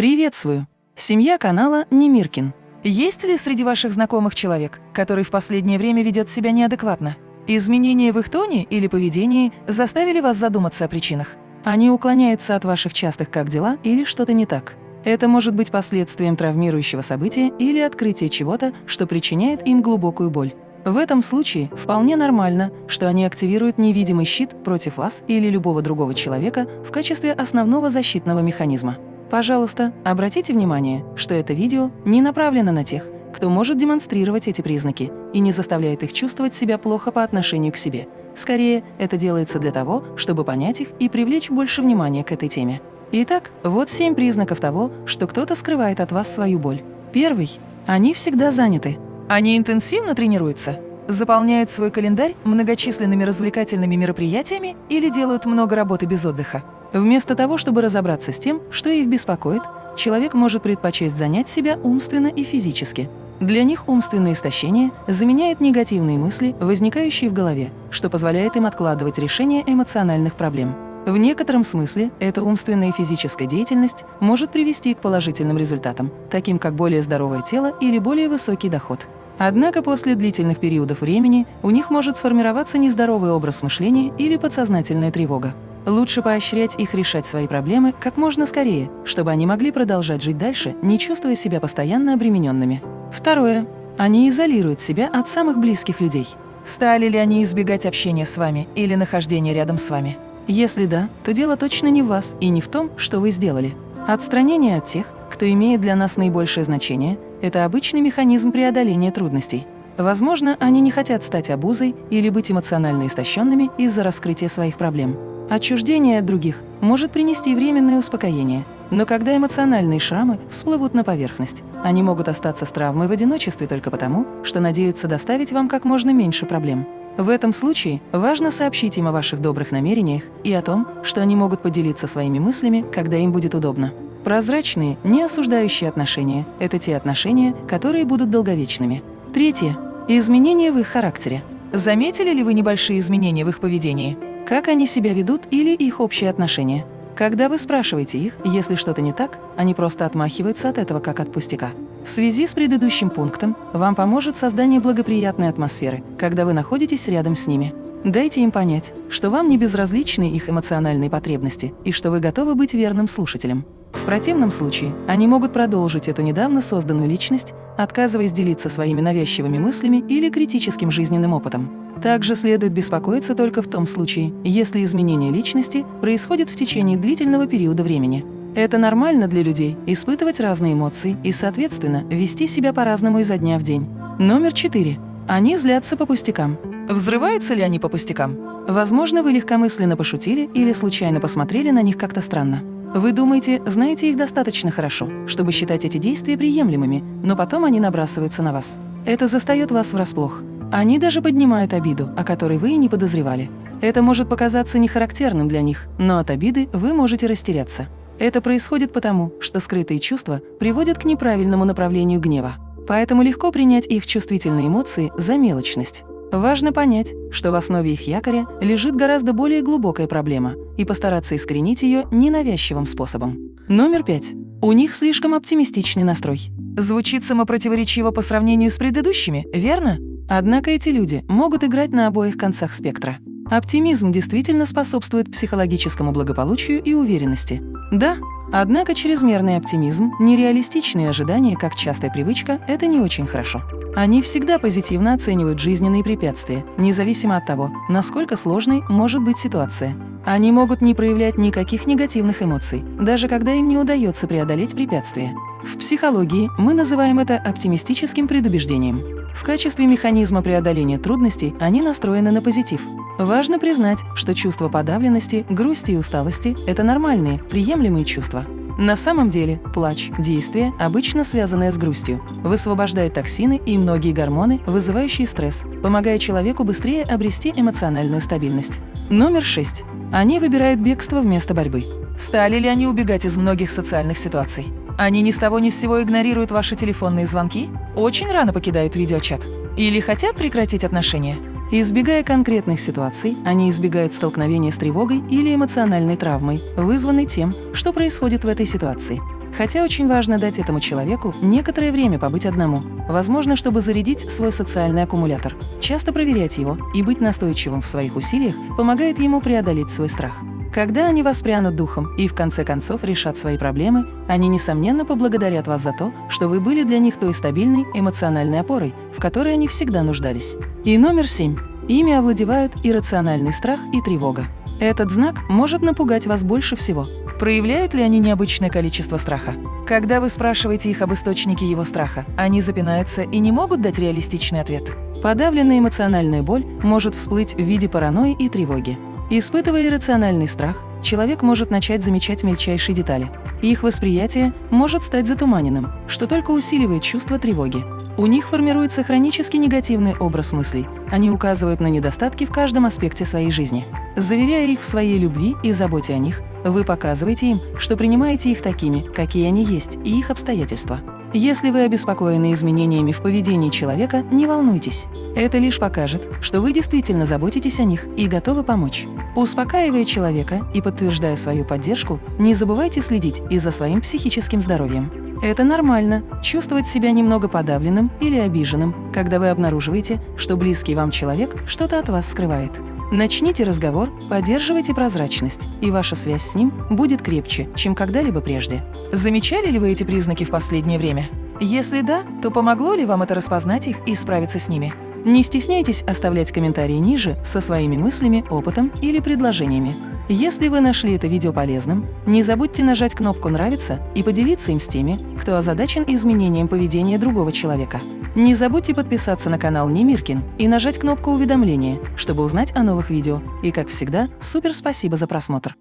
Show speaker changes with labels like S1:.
S1: Приветствую! Семья канала Немиркин. Есть ли среди ваших знакомых человек, который в последнее время ведет себя неадекватно? Изменения в их тоне или поведении заставили вас задуматься о причинах. Они уклоняются от ваших частых «как дела» или что-то не так. Это может быть последствием травмирующего события или открытия чего-то, что причиняет им глубокую боль. В этом случае вполне нормально, что они активируют невидимый щит против вас или любого другого человека в качестве основного защитного механизма. Пожалуйста, обратите внимание, что это видео не направлено на тех, кто может демонстрировать эти признаки и не заставляет их чувствовать себя плохо по отношению к себе. Скорее, это делается для того, чтобы понять их и привлечь больше внимания к этой теме. Итак, вот семь признаков того, что кто-то скрывает от вас свою боль. Первый. Они всегда заняты. Они интенсивно тренируются, заполняют свой календарь многочисленными развлекательными мероприятиями или делают много работы без отдыха. Вместо того, чтобы разобраться с тем, что их беспокоит, человек может предпочесть занять себя умственно и физически. Для них умственное истощение заменяет негативные мысли, возникающие в голове, что позволяет им откладывать решение эмоциональных проблем. В некотором смысле эта умственная и физическая деятельность может привести к положительным результатам, таким как более здоровое тело или более высокий доход. Однако после длительных периодов времени у них может сформироваться нездоровый образ мышления или подсознательная тревога. Лучше поощрять их решать свои проблемы как можно скорее, чтобы они могли продолжать жить дальше, не чувствуя себя постоянно обремененными. Второе. Они изолируют себя от самых близких людей. Стали ли они избегать общения с вами или нахождения рядом с вами? Если да, то дело точно не в вас и не в том, что вы сделали. Отстранение от тех, кто имеет для нас наибольшее значение, это обычный механизм преодоления трудностей. Возможно, они не хотят стать обузой или быть эмоционально истощенными из-за раскрытия своих проблем. Отчуждение от других может принести временное успокоение, но когда эмоциональные шрамы всплывут на поверхность, они могут остаться с травмой в одиночестве только потому, что надеются доставить вам как можно меньше проблем. В этом случае важно сообщить им о ваших добрых намерениях и о том, что они могут поделиться своими мыслями, когда им будет удобно. Прозрачные, не осуждающие отношения – это те отношения, которые будут долговечными. Третье. Изменения в их характере. Заметили ли вы небольшие изменения в их поведении? Как они себя ведут или их общие отношения. Когда вы спрашиваете их, если что-то не так, они просто отмахиваются от этого как от пустяка. В связи с предыдущим пунктом вам поможет создание благоприятной атмосферы, когда вы находитесь рядом с ними. Дайте им понять, что вам не безразличны их эмоциональные потребности и что вы готовы быть верным слушателем. В противном случае они могут продолжить эту недавно созданную личность, отказываясь делиться своими навязчивыми мыслями или критическим жизненным опытом. Также следует беспокоиться только в том случае, если изменение личности происходит в течение длительного периода времени. Это нормально для людей – испытывать разные эмоции и, соответственно, вести себя по-разному изо дня в день. Номер четыре. Они злятся по пустякам. Взрываются ли они по пустякам? Возможно, вы легкомысленно пошутили или случайно посмотрели на них как-то странно. Вы думаете, знаете их достаточно хорошо, чтобы считать эти действия приемлемыми, но потом они набрасываются на вас. Это застает вас врасплох. Они даже поднимают обиду, о которой вы и не подозревали. Это может показаться нехарактерным для них, но от обиды вы можете растеряться. Это происходит потому, что скрытые чувства приводят к неправильному направлению гнева. Поэтому легко принять их чувствительные эмоции за мелочность. Важно понять, что в основе их якоря лежит гораздо более глубокая проблема и постараться искоренить ее ненавязчивым способом. Номер пять. У них слишком оптимистичный настрой. Звучит самопротиворечиво по сравнению с предыдущими, верно? Однако эти люди могут играть на обоих концах спектра. Оптимизм действительно способствует психологическому благополучию и уверенности. Да, однако чрезмерный оптимизм, нереалистичные ожидания, как частая привычка – это не очень хорошо. Они всегда позитивно оценивают жизненные препятствия, независимо от того, насколько сложной может быть ситуация. Они могут не проявлять никаких негативных эмоций, даже когда им не удается преодолеть препятствия. В психологии мы называем это оптимистическим предубеждением. В качестве механизма преодоления трудностей они настроены на позитив. Важно признать, что чувство подавленности, грусти и усталости – это нормальные, приемлемые чувства. На самом деле, плач – действие, обычно связанное с грустью, высвобождает токсины и многие гормоны, вызывающие стресс, помогая человеку быстрее обрести эмоциональную стабильность. Номер 6. Они выбирают бегство вместо борьбы. Стали ли они убегать из многих социальных ситуаций? Они ни с того ни с сего игнорируют ваши телефонные звонки? Очень рано покидают видеочат? Или хотят прекратить отношения? Избегая конкретных ситуаций, они избегают столкновения с тревогой или эмоциональной травмой, вызванной тем, что происходит в этой ситуации. Хотя очень важно дать этому человеку некоторое время побыть одному, возможно, чтобы зарядить свой социальный аккумулятор. Часто проверять его и быть настойчивым в своих усилиях помогает ему преодолеть свой страх. Когда они воспрянут духом и в конце концов решат свои проблемы, они, несомненно, поблагодарят вас за то, что вы были для них той стабильной эмоциональной опорой, в которой они всегда нуждались. И номер семь. Ими овладевают иррациональный страх и тревога. Этот знак может напугать вас больше всего. Проявляют ли они необычное количество страха? Когда вы спрашиваете их об источнике его страха, они запинаются и не могут дать реалистичный ответ. Подавленная эмоциональная боль может всплыть в виде паранойи и тревоги. Испытывая иррациональный страх, человек может начать замечать мельчайшие детали. И их восприятие может стать затуманенным, что только усиливает чувство тревоги. У них формируется хронически негативный образ мыслей. Они указывают на недостатки в каждом аспекте своей жизни. Заверяя их в своей любви и заботе о них, вы показываете им, что принимаете их такими, какие они есть, и их обстоятельства. Если вы обеспокоены изменениями в поведении человека, не волнуйтесь. Это лишь покажет, что вы действительно заботитесь о них и готовы помочь. Успокаивая человека и подтверждая свою поддержку, не забывайте следить и за своим психическим здоровьем. Это нормально – чувствовать себя немного подавленным или обиженным, когда вы обнаруживаете, что близкий вам человек что-то от вас скрывает. Начните разговор, поддерживайте прозрачность, и ваша связь с ним будет крепче, чем когда-либо прежде. Замечали ли вы эти признаки в последнее время? Если да, то помогло ли вам это распознать их и справиться с ними? Не стесняйтесь оставлять комментарии ниже со своими мыслями, опытом или предложениями. Если вы нашли это видео полезным, не забудьте нажать кнопку «Нравится» и поделиться им с теми, кто озадачен изменением поведения другого человека. Не забудьте подписаться на канал Немиркин и нажать кнопку уведомления, чтобы узнать о новых видео. И, как всегда, супер спасибо за просмотр!